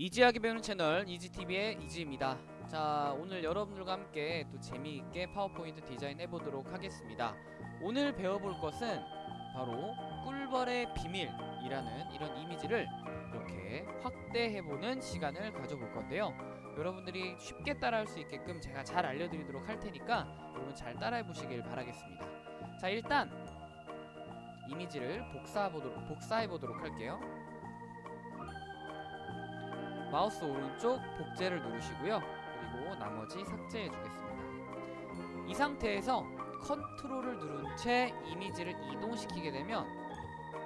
이지하게 배우는 채널 이지TV의 이지입니다. 자 오늘 여러분들과 함께 또 재미있게 파워포인트 디자인 해보도록 하겠습니다. 오늘 배워볼 것은 바로 꿀벌의 비밀이라는 이런 이미지를 이렇게 확대해보는 시간을 가져볼 건데요. 여러분들이 쉽게 따라할 수 있게끔 제가 잘 알려드리도록 할 테니까 여러분 잘 따라해보시길 바라겠습니다. 자 일단 이미지를 복사해보도록, 복사해보도록 할게요. 마우스 오른쪽 복제를 누르시고요. 그리고 나머지 삭제해 주겠습니다. 이 상태에서 컨트롤을 누른 채 이미지를 이동시키게 되면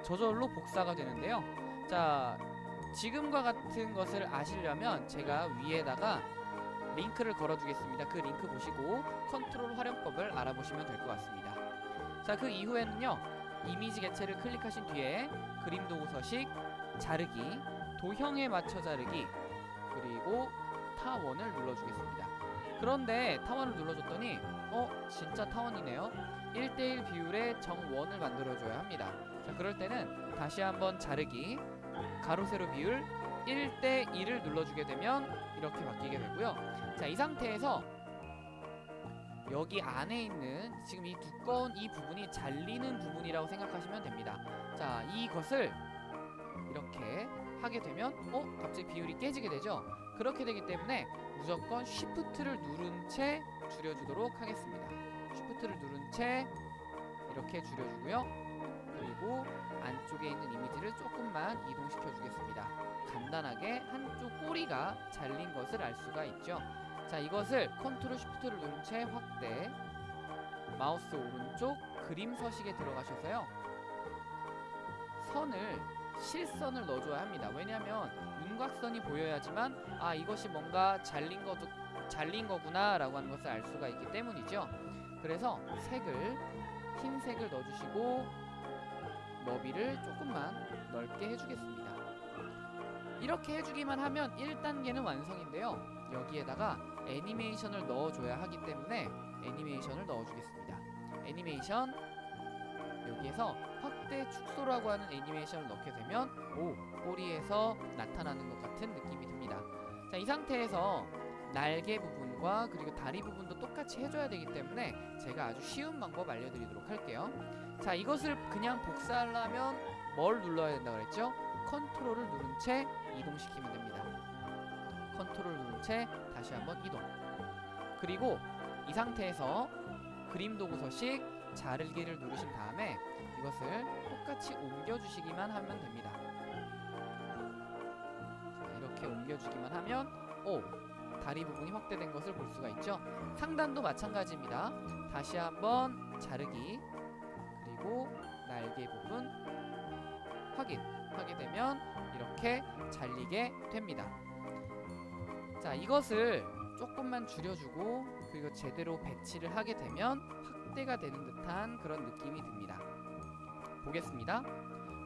저절로 복사가 되는데요. 자, 지금과 같은 것을 아시려면 제가 위에다가 링크를 걸어 두겠습니다. 그 링크 보시고 컨트롤 활용법을 알아보시면 될 것 같습니다. 자, 그 이후에는요. 이미지 개체를 클릭하신 뒤에 그림 도구 서식, 자르기, 도형에 맞춰 자르기 그리고 타원을 눌러주겠습니다. 그런데 타원을 눌러줬더니 어? 진짜 타원이네요. 1대1 비율의 정원을 만들어줘야 합니다. 자 그럴 때는 다시 한번 자르기 가로 세로 비율 1대1을 눌러주게 되면 이렇게 바뀌게 되고요. 자 이 상태에서 여기 안에 있는 지금 이 두꺼운 이 부분이 잘리는 부분이라고 생각하시면 됩니다. 자 이것을 이렇게 하게 되면 어? 갑자기 비율이 깨지게 되죠? 그렇게 되기 때문에 무조건 쉬프트를 누른 채 줄여주도록 하겠습니다. 쉬프트를 누른 채 이렇게 줄여주고요. 그리고 안쪽에 있는 이미지를 조금만 이동시켜 주겠습니다. 간단하게 한쪽 꼬리가 잘린 것을 알 수가 있죠. 자, 이것을 컨트롤 쉬프트를 누른 채 확대 마우스 오른쪽 그림 서식에 들어가셔서요. 선을 실선을 넣어줘야 합니다. 왜냐하면 윤곽선이 보여야지만 아 이것이 뭔가 잘린 거도 잘린 거구나 라고 하는 것을 알 수가 있기 때문이죠. 그래서 색을 흰색을 넣어주시고 너비를 조금만 넓게 해주겠습니다. 이렇게 해주기만 하면 1단계는 완성인데요. 여기에다가 애니메이션을 넣어줘야 하기 때문에 애니메이션을 넣어주겠습니다. 애니메이션 여기에서 확대 축소라고 하는 애니메이션을 넣게 되면 오 꼬리에서 나타나는 것 같은 느낌이 듭니다. 자 이 상태에서 날개 부분과 그리고 다리 부분도 똑같이 해줘야 되기 때문에 제가 아주 쉬운 방법 알려드리도록 할게요. 자 이것을 그냥 복사하려면 뭘 눌러야 된다 그랬죠? 컨트롤을 누른 채 이동시키면 됩니다. 컨트롤 누른 채 다시 한번 이동. 그리고 이 상태에서 그림 도구 서식 자르기를 누르신 다음에 이것을 똑같이 옮겨주시기만 하면 됩니다. 자, 이렇게 옮겨주기만 하면 오 다리 부분이 확대된 것을 볼 수가 있죠. 상단도 마찬가지입니다. 다시 한번 자르기 그리고 날개 부분 확인 하게 되면 이렇게 잘리게 됩니다. 자 이것을 조금만 줄여주고 그리고 제대로 배치를 하게 되면 확대가 되는 듯한 그런 느낌이 듭니다. 보겠습니다.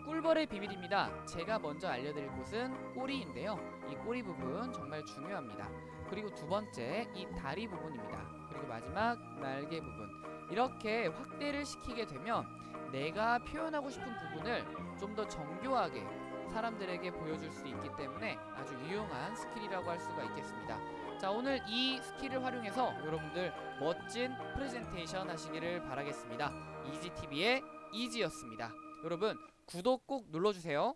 꿀벌의 비밀입니다. 제가 먼저 알려드릴 곳은 꼬리인데요. 이 꼬리 부분 정말 중요합니다. 그리고 두 번째 이 다리 부분입니다. 그리고 마지막 날개 부분. 이렇게 확대를 시키게 되면 내가 표현하고 싶은 부분을 좀 더 정교하게 사람들에게 보여줄 수 있기 때문에 아주 유용한 스킬이라고 할 수가 있겠습니다. 자 오늘 이 스킬을 활용해서 여러분들 멋진 프레젠테이션 하시기를 바라겠습니다. 이지TV의 이지였습니다. 여러분 구독 꼭 눌러주세요.